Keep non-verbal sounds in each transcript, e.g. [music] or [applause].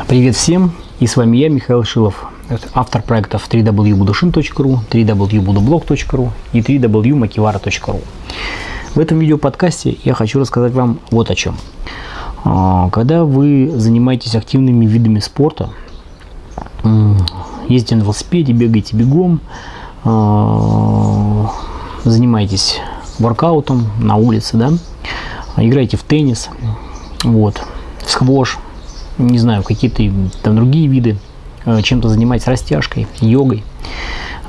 Привет всем, и с вами я, Михаил Шилов, автор проектов www.budushin.ru, www.budublog.ru и www.makivara.ru. В этом видеоподкасте я хочу рассказать вам вот о чем. А, когда вы занимаетесь активными видами спорта, ездите на велосипеде, бегаете бегом, а, занимаетесь воркаутом на улице, да, играете в теннис, вот, в сквош, не знаю, какие-то там другие виды, э, чем-то занимаетесь растяжкой, йогой,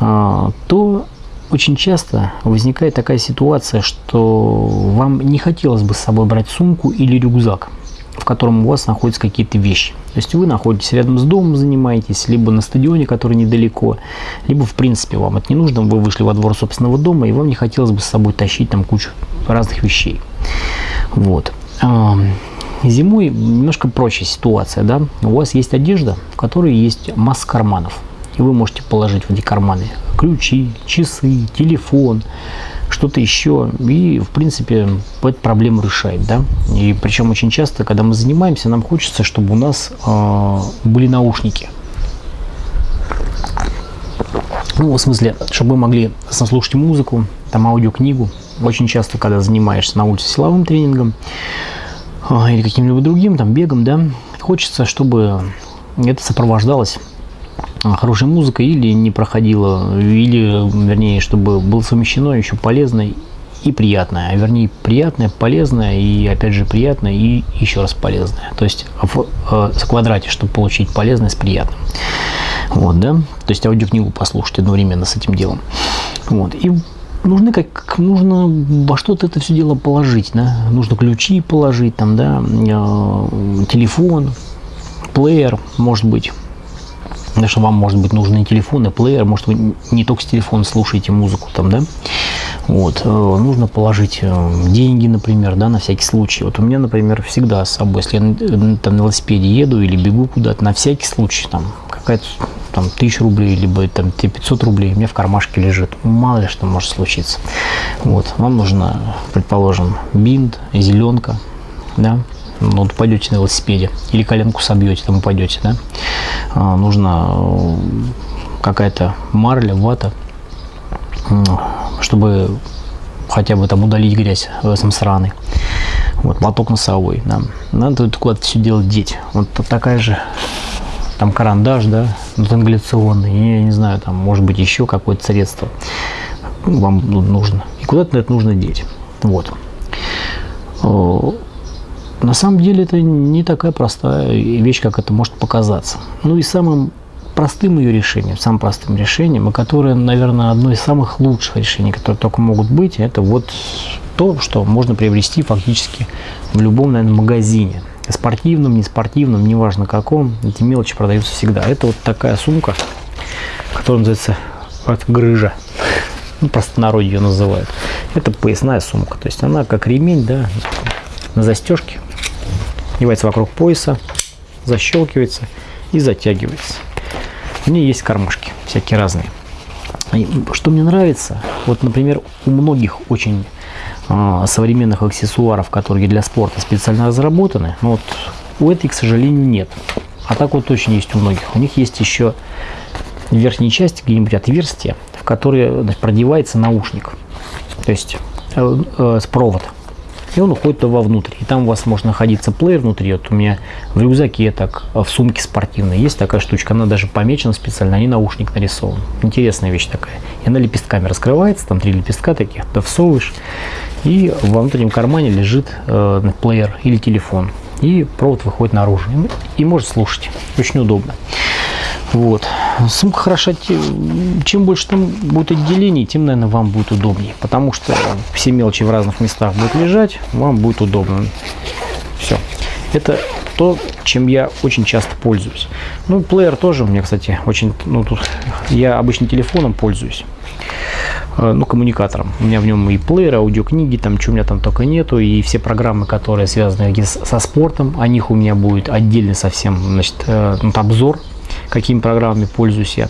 а, то очень часто возникает такая ситуация, что вам не хотелось бы с собой брать сумку или рюкзак, в котором у вас находятся какие-то вещи. То есть вы находитесь рядом с домом, занимаетесь, либо на стадионе, который недалеко, либо в принципе вам это не нужно, вы вышли во двор собственного дома, и вам не хотелось бы с собой тащить там кучу разных вещей. Вот. Зимой немножко проще ситуация, да. У вас есть одежда, в которой есть масса карманов. И вы можете положить в эти карманы ключи, часы, телефон, что-то еще. И, в принципе, эту проблему решает, да. И причем очень часто, когда мы занимаемся, нам хочется, чтобы у нас э, были наушники. Ну, в смысле, чтобы мы могли слушать музыку, там аудиокнигу. Очень часто, когда занимаешься на улице силовым тренингом, или каким-либо другим, там, бегом, да, хочется, чтобы это сопровождалось а, хорошей музыкой или не проходило, или, вернее, чтобы было совмещено еще полезное и приятное, а вернее приятное, полезное и опять же приятное и еще раз полезное. То есть в, э, квадрате, чтобы получить полезное с приятным. Вот, да? То есть аудиокнигу послушать одновременно с этим делом. Вот. И нужны как нужно во что-то это все дело положить, да, нужно ключи положить, там, да, э, телефон, плеер, может быть, потому что вам, может быть, нужны телефоны, плеер, может, вы не только с телефона слушаете музыку, там, да, вот, э, нужно положить э, деньги, например, да, на всякий случай. Вот у меня, например, всегда с собой, если я там на велосипеде еду или бегу куда-то, на всякий случай, там, какая-то там тысяча рублей, либо там 500 рублей у меня в кармашке лежит. Мало ли что может случиться. Вот, вам нужно, предположим, бинт, зеленка, да, ну, вот пойдете на велосипеде или коленку собьете, там упадете, да, а, нужно э, какая-то марля, вата, чтобы хотя бы там удалить грязь в этом сраной. Вот, платок носовой, да. Надо куда-то все дело деть. Вот такая же там карандаш, да, тангляционный, я не знаю, там может быть еще какое-то средство вам нужно. И куда-то это нужно деть. Вот. На самом деле это не такая простая вещь, как это может показаться. Ну и самым простым ее решением, самым простым решением, и которое, наверное, одно из самых лучших решений, которые только могут быть, это вот то, что можно приобрести фактически в любом, наверное, магазине спортивном, не спортивном, неважно каком, эти мелочи продаются всегда. Это вот такая сумка, которая называется вот, грыжа. Ну, народе ее называют. Это поясная сумка. То есть она как ремень, да, на застежке. Одевается вокруг пояса, защелкивается и затягивается. В ней есть кармашки всякие разные. И что мне нравится, вот, например, у многих очень современных аксессуаров, которые для спорта специально разработаны, но вот у этой, к сожалению, нет. А так вот точно есть у многих. У них есть еще в верхней части где-нибудь отверстие, в которое продевается наушник, то есть э, э, провод. И он уходит вовнутрь. И там у вас может находиться плеер внутри. Вот у меня в рюкзаке, так в сумке спортивной есть такая штучка. Она даже помечена специально, а не наушник нарисован. Интересная вещь такая. И она лепестками раскрывается, там три лепестка таких, да всовываешь. И во внутреннем кармане лежит э, плеер или телефон. И провод выходит наружу. И, и может слушать. Очень удобно. Вот. Сумка хороша, чем больше там будет отделений, тем, наверное, вам будет удобнее. Потому что все мелочи в разных местах будут лежать, вам будет удобно. Все. Это то, чем я очень часто пользуюсь. Ну, плеер тоже у меня, кстати, очень... Ну, тут я обычно телефоном пользуюсь. Э, ну, коммуникатором. У меня в нем и плеер, аудиокниги, там, что у меня там только нету, и все программы, которые связаны со спортом, о них у меня будет отдельный совсем, значит, э, обзор какими программами пользуюсь я.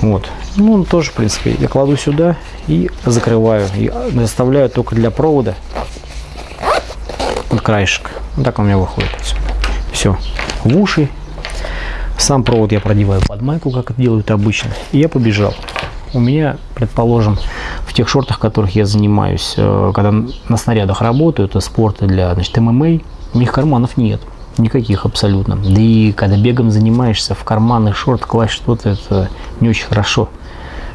Вот. Ну, тоже, в принципе, я кладу сюда и закрываю. И заставляю только для провода вот краешек. Вот так у меня выходит. Все. В уши Сам провод я продеваю под майку, как это делают обычно. И я побежал. У меня, предположим, в тех шортах, которых я занимаюсь, э, когда на снарядах работаю, это спорты для значит, ММА, у них карманов нет. Никаких абсолютно. Да и когда бегом занимаешься, в карманы шорт класть что-то, это не очень хорошо.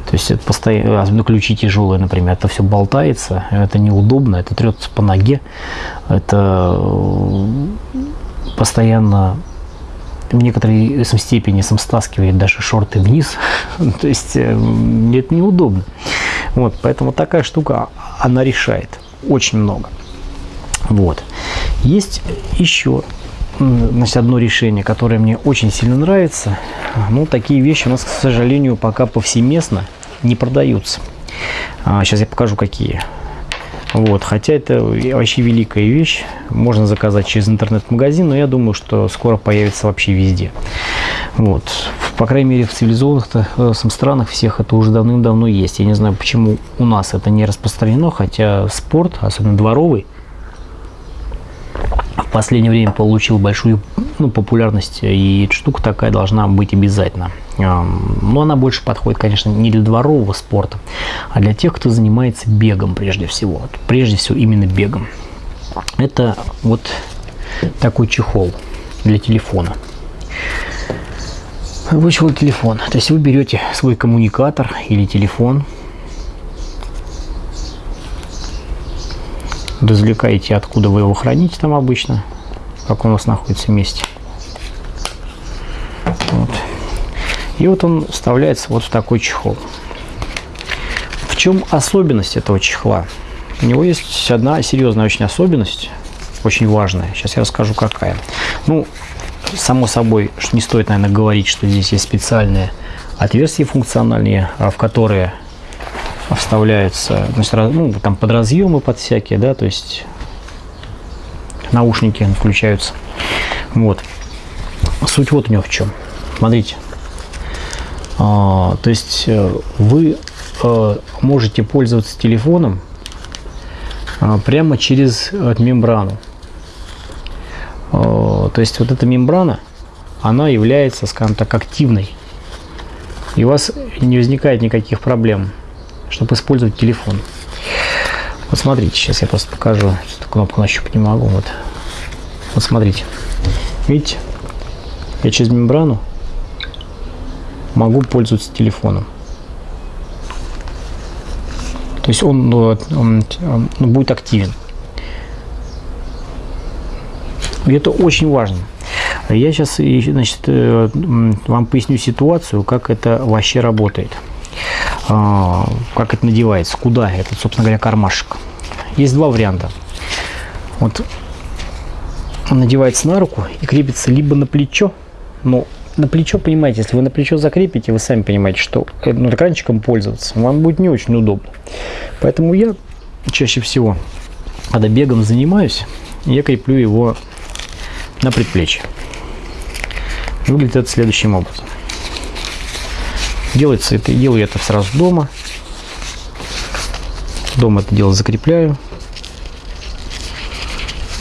То есть это постоянно, особенно ключи тяжелые, например, это все болтается, это неудобно, это трется по ноге, это постоянно в некоторой степени сам стаскивает даже шорты вниз. [laughs] То есть э, это неудобно. Вот, поэтому такая штука, она решает очень много. Вот. Есть еще значит, одно решение, которое мне очень сильно нравится. Ну, такие вещи у нас, к сожалению, пока повсеместно не продаются. А, сейчас я покажу, какие. Вот, хотя это вообще великая вещь. Можно заказать через интернет-магазин, но я думаю, что скоро появится вообще везде. Вот. По крайней мере, в цивилизованных э, странах всех это уже давным-давно есть. Я не знаю, почему у нас это не распространено, хотя спорт, особенно дворовый, последнее время получил большую ну, популярность, и штука такая должна быть обязательно. Но она больше подходит, конечно, не для дворового спорта, а для тех, кто занимается бегом прежде всего. Прежде всего именно бегом. Это вот такой чехол для телефона. Вышел телефон. То есть вы берете свой коммуникатор или телефон, извлекаете, откуда вы его храните там обычно, как он у вас находится вместе. Вот. И вот он вставляется вот в такой чехол. В чем особенность этого чехла? У него есть одна серьезная очень особенность, очень важная. Сейчас я расскажу, какая. Ну, само собой, не стоит, наверное, говорить, что здесь есть специальные отверстия функциональные, а в которые вставляются, значит, ну, там под разъемы, под всякие, да, то есть наушники включаются. Вот. Суть вот у него в чем. Смотрите. А, то есть э, вы а, можете пользоваться телефоном а, прямо через вот, мембрану. А, то есть вот эта мембрана, она является, скажем так, активной. И у вас не возникает никаких проблем чтобы использовать телефон. Вот смотрите, сейчас я просто покажу. Эту кнопку нащупать не могу. Вот. вот смотрите. Видите? Я через мембрану могу пользоваться телефоном. То есть он, он, он, он будет активен. И это очень важно. Я сейчас значит, э, вам поясню ситуацию, как это вообще работает. А, как это надевается, куда этот, собственно говоря, кармашек. Есть два варианта. Вот он надевается на руку и крепится либо на плечо, но на плечо, понимаете, если вы на плечо закрепите, вы сами понимаете, что ну, экранчиком пользоваться вам будет не очень удобно. Поэтому я чаще всего, когда бегом занимаюсь, я креплю его на предплечье. Выглядит это следующим образом. Делается это, делаю это сразу дома. Дома это дело закрепляю.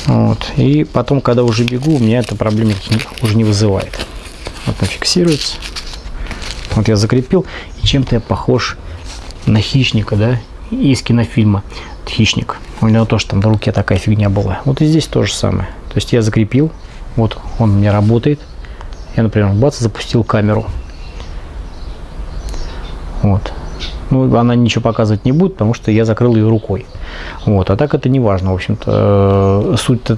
Вот. И потом, когда уже бегу, у меня это проблем уже не вызывает. Вот он фиксируется. Вот я закрепил. И чем-то я похож на хищника, да, из кинофильма «Хищник». У него тоже там на руке такая фигня была. Вот и здесь то же самое. То есть я закрепил, вот он у меня работает. Я, например, бац, запустил камеру. Вот. Ну, она ничего показывать не будет, потому что я закрыл ее рукой. Вот. А так это не важно, в общем-то. Суть-то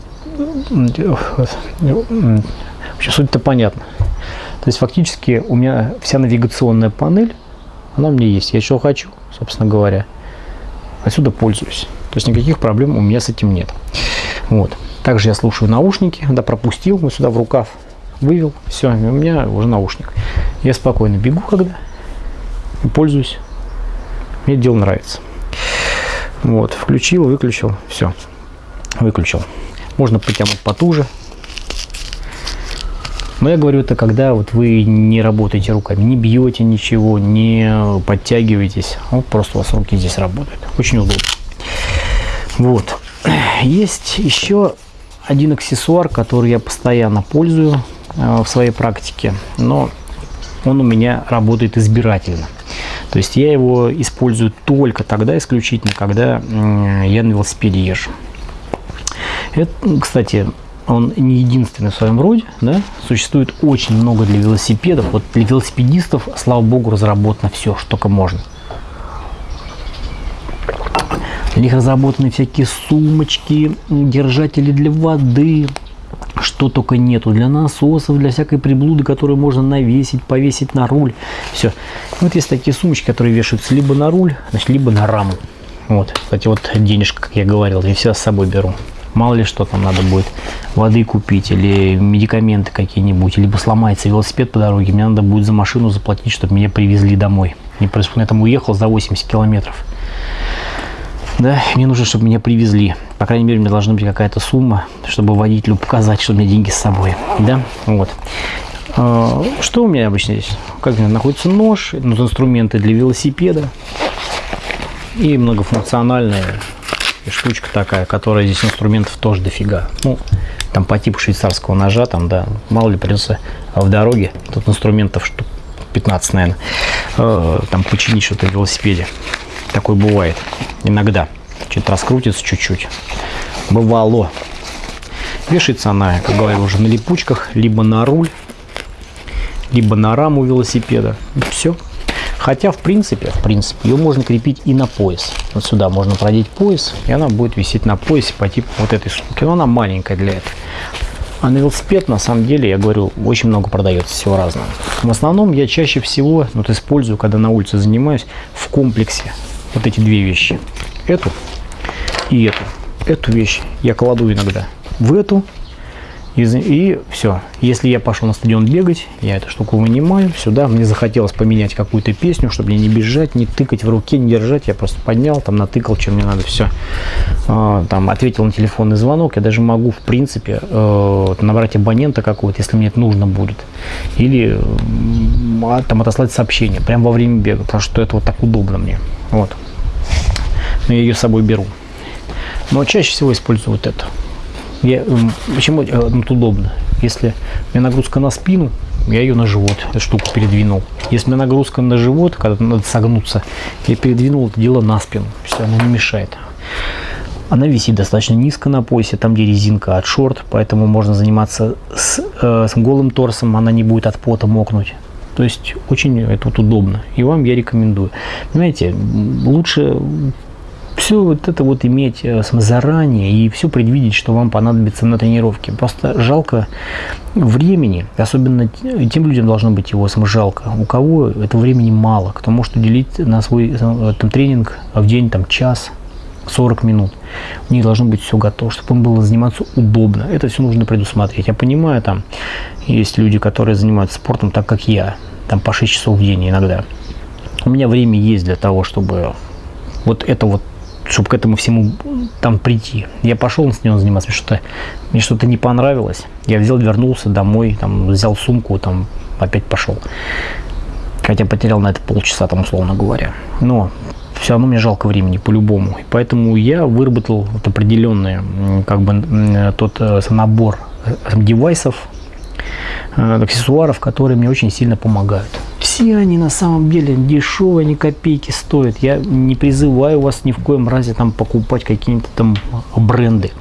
суть-то понятна. То есть фактически у меня вся навигационная панель, она у меня есть. Я что хочу, собственно говоря, отсюда пользуюсь. То есть никаких проблем у меня с этим нет. Вот. Также я слушаю наушники, да, пропустил, вот сюда в рукав вывел, все, у меня уже наушник. Я спокойно бегу, когда пользуюсь. Мне дело нравится. Вот, включил, выключил, все, выключил. Можно потянуть потуже. Но я говорю это, когда вот вы не работаете руками, не бьете ничего, не подтягиваетесь. Вот просто у вас руки здесь работают. Очень удобно. Вот. Есть еще один аксессуар, который я постоянно пользую, в своей практике, но он у меня работает избирательно. То есть я его использую только тогда исключительно, когда я на велосипеде езжу. Это, кстати, он не единственный в своем роде, да? существует очень много для велосипедов. Вот для велосипедистов, слава богу, разработано все, что только можно. Для них разработаны всякие сумочки, держатели для воды, что только нету. Для насосов, для всякой приблуды, которую можно навесить, повесить на руль. Все. Вот есть такие сумочки, которые вешаются либо на руль, значит, либо на раму. Вот, кстати, вот денежка, как я говорил, я всегда с собой беру. Мало ли что там надо будет воды купить или медикаменты какие-нибудь, либо сломается велосипед по дороге, мне надо будет за машину заплатить, чтобы меня привезли домой. Не происходит, я там уехал за 80 километров. Да, мне нужно, чтобы меня привезли. По крайней мере, у меня должна быть какая-то сумма, чтобы водителю показать, что у меня деньги с собой. Да, вот. А, что у меня обычно здесь? Как меня находится нож, ну, инструменты для велосипеда и многофункциональная штучка такая, которая здесь инструментов тоже дофига. Ну, там по типу швейцарского ножа, там, да, мало ли придется в дороге. Тут инструментов штук 15, наверное, э, там починить что-то в велосипеде. Такое бывает иногда. Что-то раскрутится чуть-чуть. Бывало. Вешается она, как говорил, уже на липучках, либо на руль, либо на раму велосипеда. И все. Хотя, в принципе, в принципе, ее можно крепить и на пояс. Вот сюда можно продеть пояс, и она будет висеть на поясе по типу вот этой сумки. Но она маленькая для этого. А на велосипед, на самом деле, я говорю, очень много продается всего разного. В основном я чаще всего вот, использую, когда на улице занимаюсь, в комплексе вот эти две вещи. Эту и эту. Эту вещь я кладу иногда в эту. И, и все. Если я пошел на стадион бегать, я эту штуку вынимаю сюда. Мне захотелось поменять какую-то песню, чтобы мне не бежать, не тыкать в руке, не держать. Я просто поднял, там натыкал, чем мне надо, все. А, там ответил на телефонный звонок. Я даже могу, в принципе, э, набрать абонента какого-то, если мне это нужно будет. Или э, там отослать сообщение прямо во время бега, потому что это вот так удобно мне. Вот но я ее с собой беру. Но чаще всего использую вот это. Я, почему э, ну, удобно? Если у меня нагрузка на спину, я ее на живот, эту штуку передвинул. Если у меня нагрузка на живот, когда надо согнуться, я передвинул это дело на спину. Все, она не мешает. Она висит достаточно низко на поясе, там где резинка от шорт, поэтому можно заниматься с, э, с голым торсом, она не будет от пота мокнуть. То есть очень это вот удобно. И вам я рекомендую. Понимаете, лучше все вот это вот иметь э, заранее и все предвидеть, что вам понадобится на тренировке. Просто жалко времени, особенно тем людям должно быть его жалко, у кого это времени мало, кто может уделить на свой э, там, тренинг в день там, час, 40 минут. У них должно быть все готово, чтобы им было заниматься удобно. Это все нужно предусмотреть. Я понимаю, там есть люди, которые занимаются спортом так, как я, там по 6 часов в день иногда. У меня время есть для того, чтобы вот это вот чтобы к этому всему там прийти. Я пошел с ним заниматься, что-то мне что-то не понравилось. Я взял, вернулся домой, там, взял сумку, там, опять пошел. Хотя потерял на это полчаса, там, условно говоря. Но все равно мне жалко времени по-любому. Поэтому я выработал вот определенный как бы тот э, набор э, девайсов, э, аксессуаров, которые мне очень сильно помогают все они на самом деле дешевые, ни копейки стоят. Я не призываю вас ни в коем разе там покупать какие-то там бренды.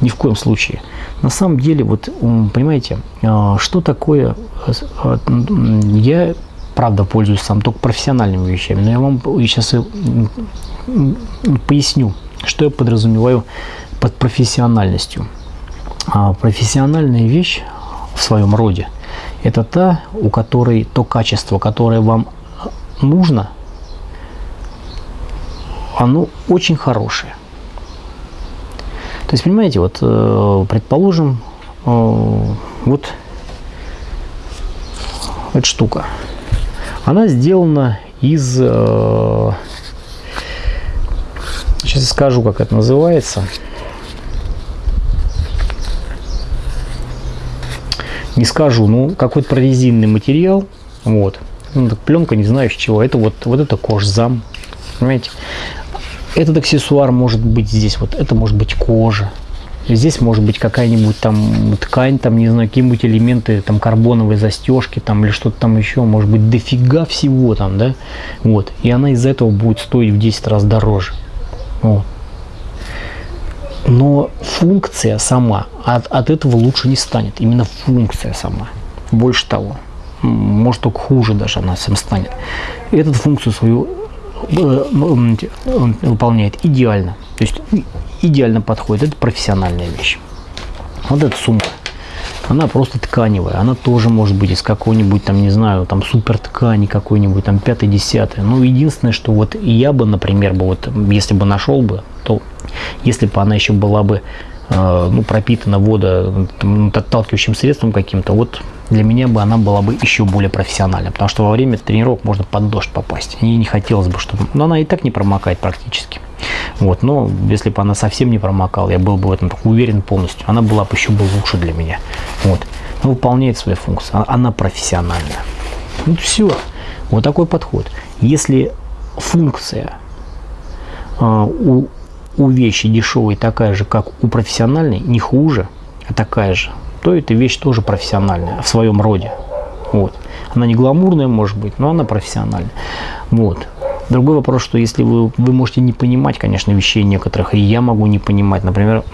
Ни в коем случае. На самом деле, вот, понимаете, что такое... Я, правда, пользуюсь сам только профессиональными вещами, но я вам сейчас поясню, что я подразумеваю под профессиональностью. А, профессиональная вещь в своем роде – это та, у которой то качество, которое вам нужно, оно очень хорошее. То есть, понимаете, вот, э, предположим, э, вот эта штука, она сделана из, э, сейчас скажу, как это называется, не скажу, ну, какой-то прорезинный материал, вот, ну, пленка, не знаю из чего, это вот, вот это кожзам, понимаете, этот аксессуар может быть здесь, вот это может быть кожа, Здесь может быть какая-нибудь там ткань, там, не знаю, какие-нибудь элементы, там, карбоновые застежки, там, или что-то там еще, может быть, дофига всего там, да, вот, и она из-за этого будет стоить в 10 раз дороже, вот. Но функция сама от, от этого лучше не станет, именно функция сама, больше того, может только хуже даже она всем станет. Эту функцию свою э, выполняет идеально. То есть идеально подходит. Это профессиональная вещь. Вот эта сумка. Она просто тканевая. Она тоже может быть из какой-нибудь там, не знаю, там супер ткани какой-нибудь, там пятый, десятый. Ну, единственное, что вот я бы, например, бы вот, если бы нашел бы, то если бы она еще была бы ну, пропитана вода отталкивающим средством каким-то, вот для меня бы она была бы еще более профессиональной, потому что во время тренировок можно под дождь попасть. И не хотелось бы, чтобы... Но она и так не промокает практически. Вот, но если бы она совсем не промокала, я был бы в этом уверен полностью, она была бы еще бы лучше для меня. Вот. Она выполняет свою функцию, она профессиональная. Вот все. Вот такой подход. Если функция э, у, у вещи дешевой такая же, как у профессиональной, не хуже, а такая же, то эта вещь тоже профессиональная в своем роде. Вот. Она не гламурная, может быть, но она профессиональная. Вот. Другой вопрос, что если вы, вы можете не понимать, конечно, вещей некоторых, и я могу не понимать, например,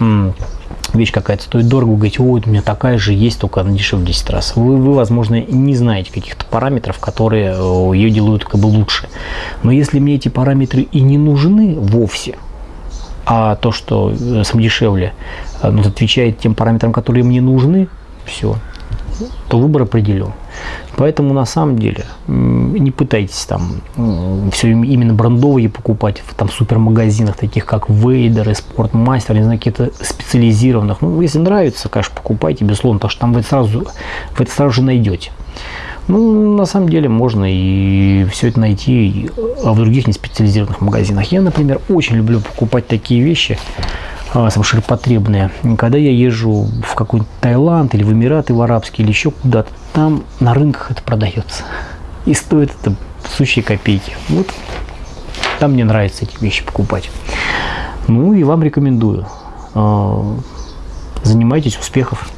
вещь какая-то стоит дорого, вы говорите, ой, у меня такая же есть, только она дешевле в 10 раз. Вы, вы, возможно, не знаете каких-то параметров, которые э, ее делают как бы лучше. Но если мне эти параметры и не нужны вовсе, а то, что э, сам дешевле, э, ну, отвечает тем параметрам, которые мне нужны, все, то выбор определен. Поэтому на самом деле не пытайтесь там все именно брендовые покупать в там супермагазинах, таких как Вейдер Спортмастер, не знаю, какие-то специализированных. Ну, если нравится, конечно, покупайте, безусловно, потому что там вы это сразу, вы это сразу же найдете. Ну, на самом деле можно и все это найти в других неспециализированных магазинах. Я, например, очень люблю покупать такие вещи, а, ширпотребные. Когда я езжу в какой-нибудь Таиланд или в Эмираты, в Арабские или еще куда-то, там на рынках это продается. И стоит это сущие копейки. Вот там мне нравится эти вещи покупать. Ну и вам рекомендую. А, занимайтесь, успехов!